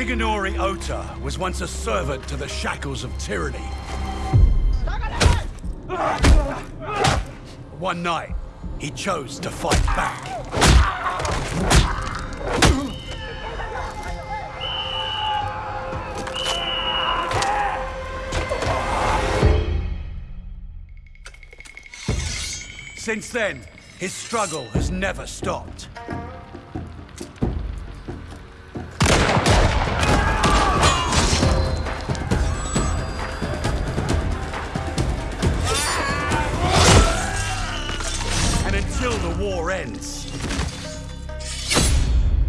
Shigenori Ota was once a servant to the shackles of tyranny. One night, he chose to fight back. Since then, his struggle has never stopped. War ends,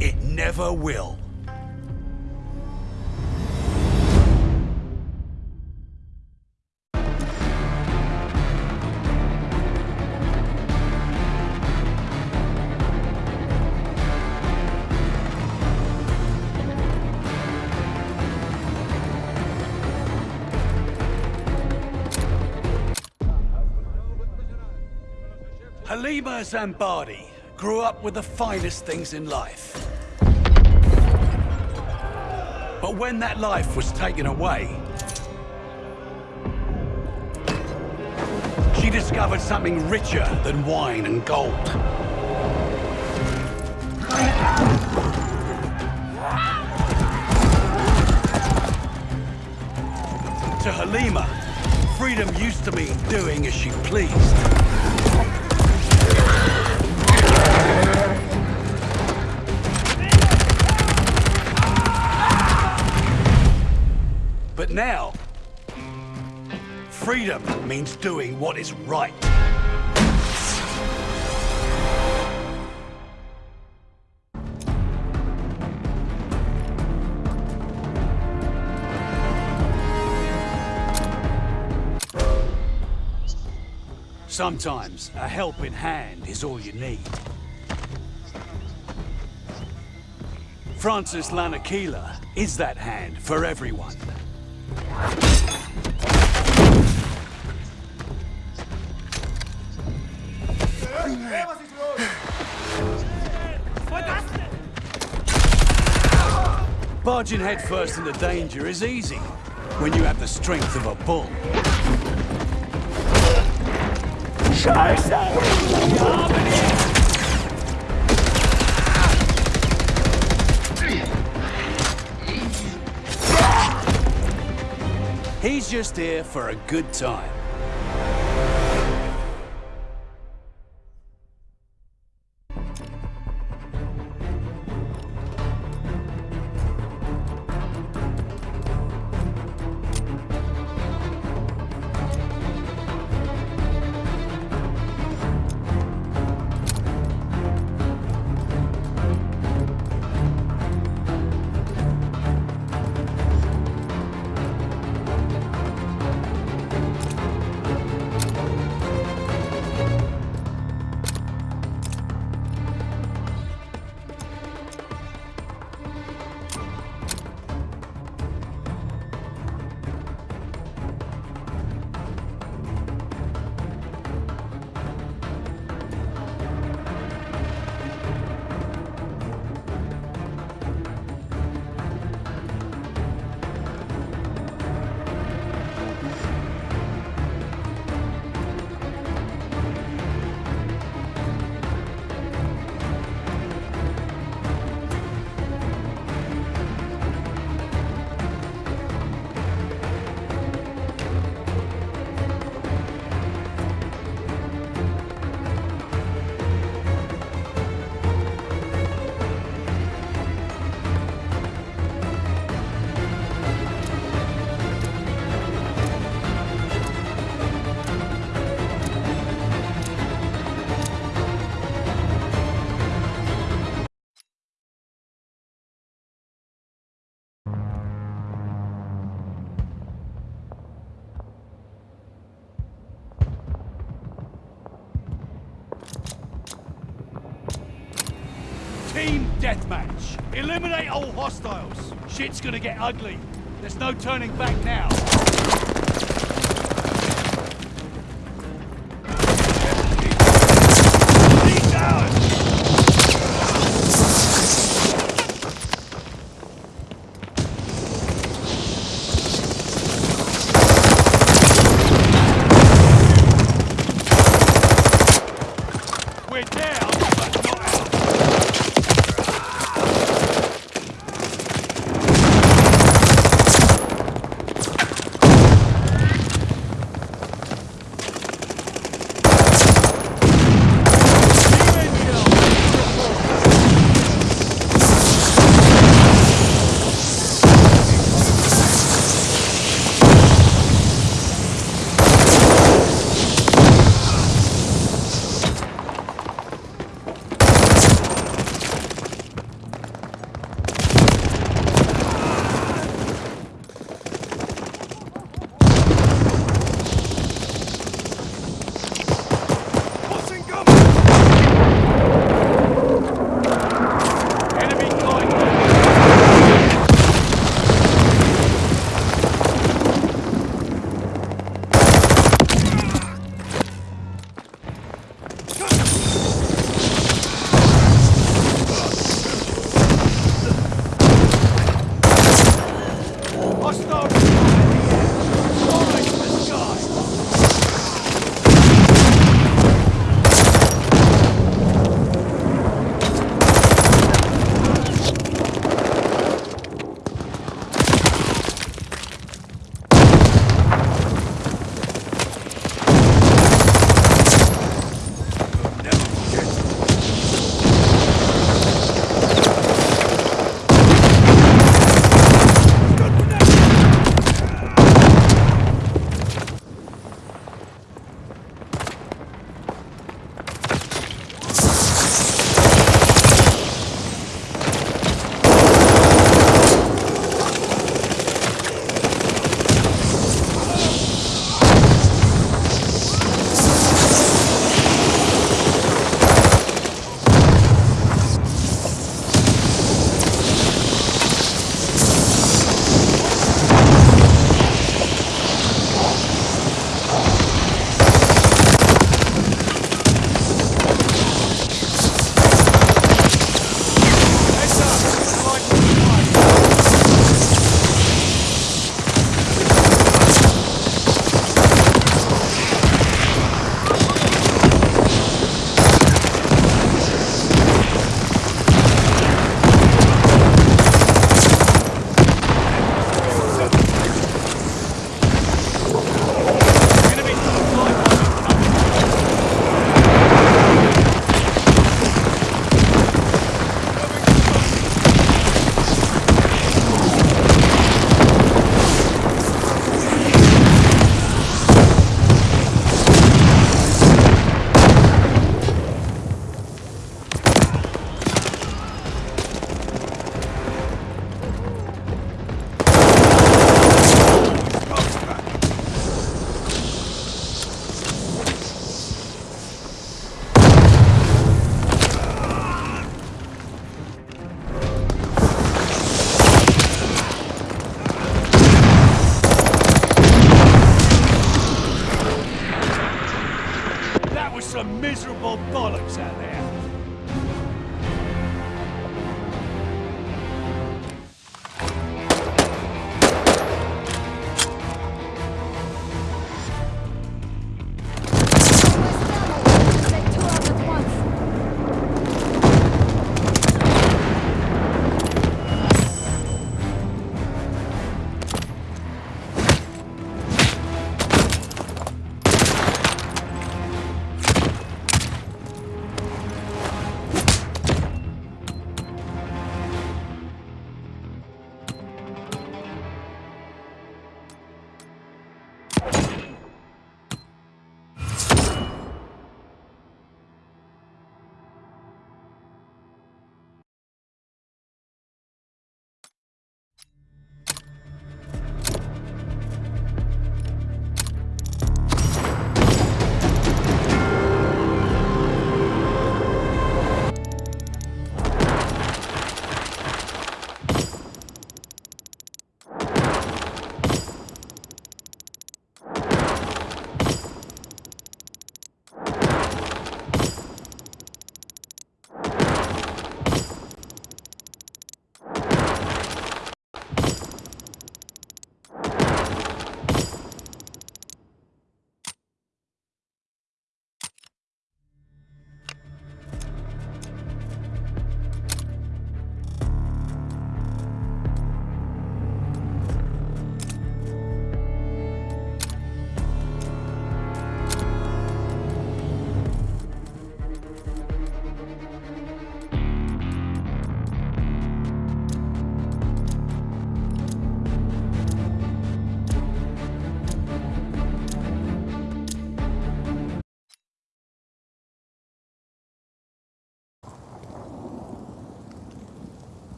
it never will. Halima Zambadi grew up with the finest things in life. But when that life was taken away, she discovered something richer than wine and gold. To Halima, freedom used to mean doing as she pleased. Now, freedom means doing what is right. Sometimes a helping hand is all you need. Francis Lanakila is that hand for everyone. Barging headfirst into danger is easy when you have the strength of a bull. He's just here for a good time. Deathmatch. Eliminate all hostiles. Shit's gonna get ugly. There's no turning back now. Hostile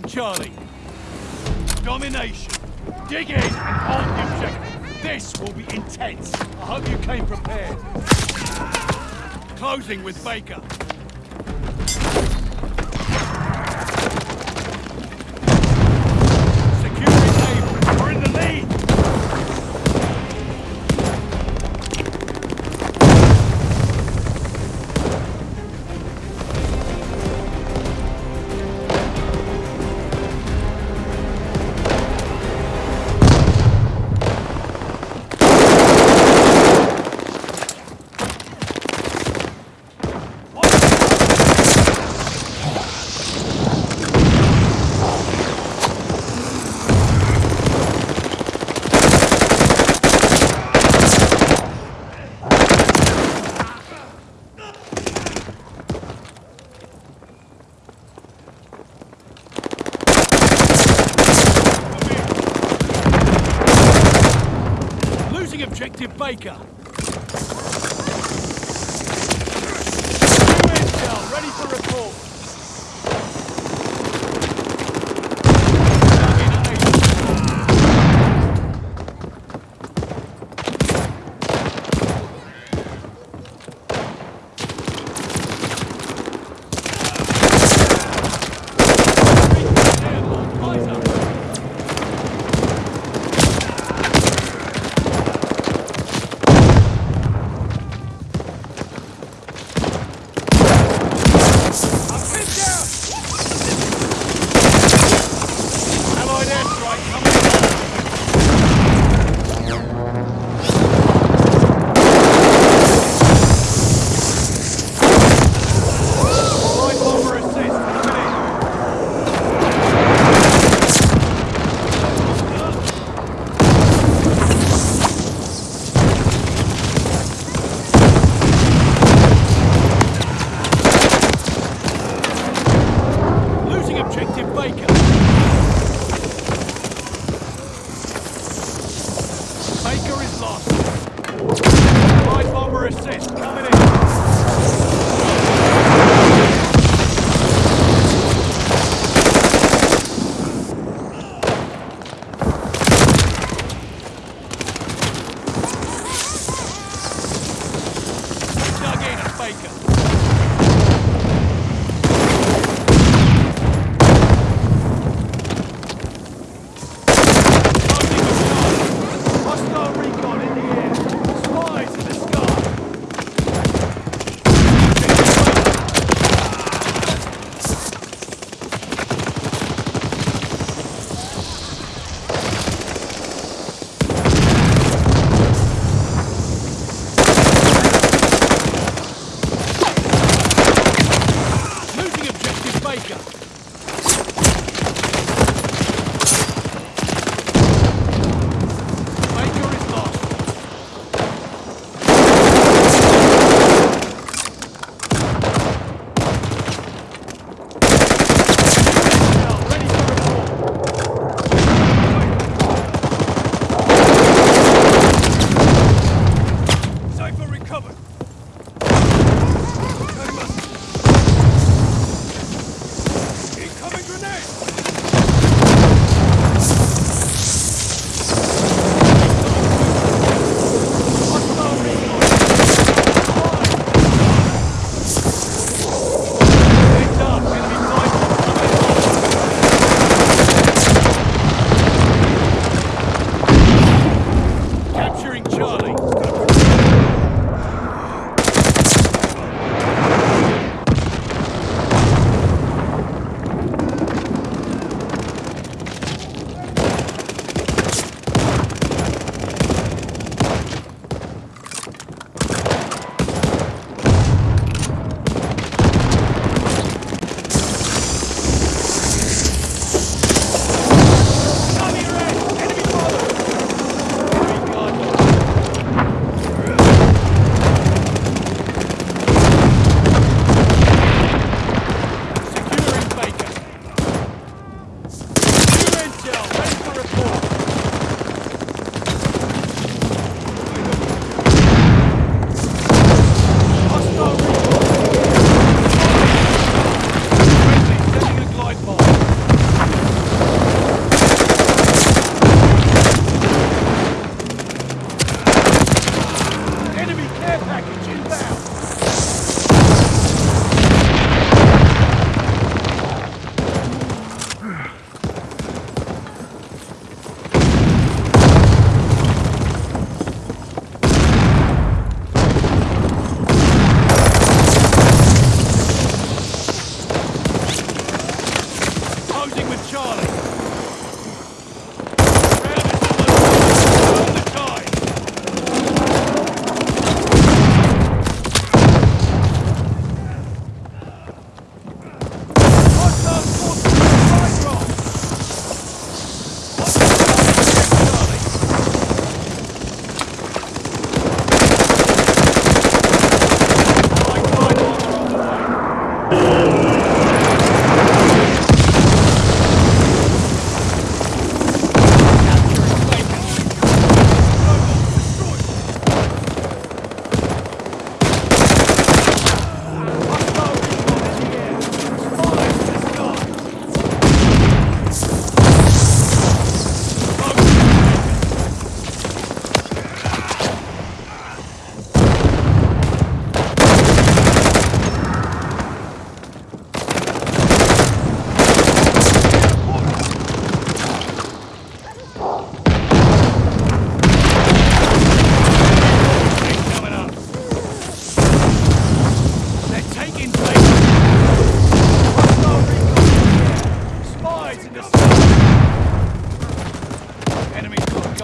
Charlie. Domination. Dig in and hold the objective. This will be intense. I hope you came prepared. Closing with Baker. Objective Baker. Intel, ready for report.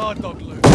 Guard dog loose.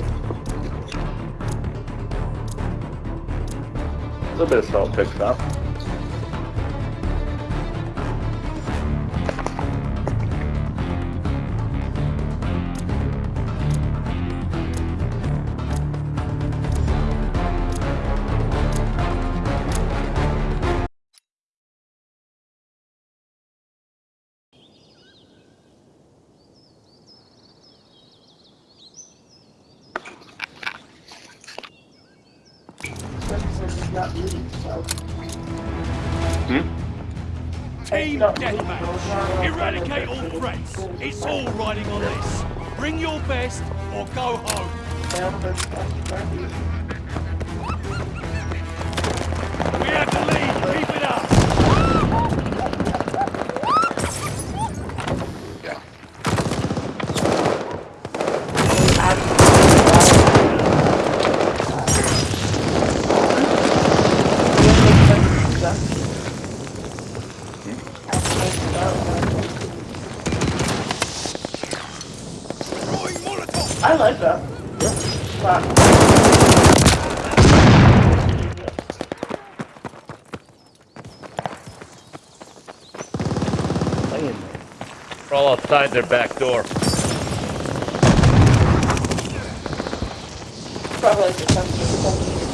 right. A little bit of salt picks up. Yeah. We're all outside their back door. Probably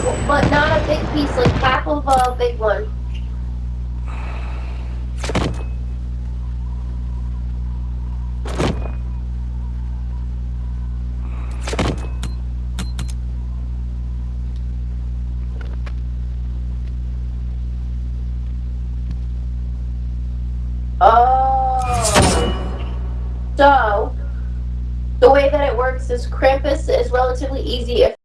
but not a big piece, like half of a big one. oh. So, the way that it works is Krampus is relatively easy if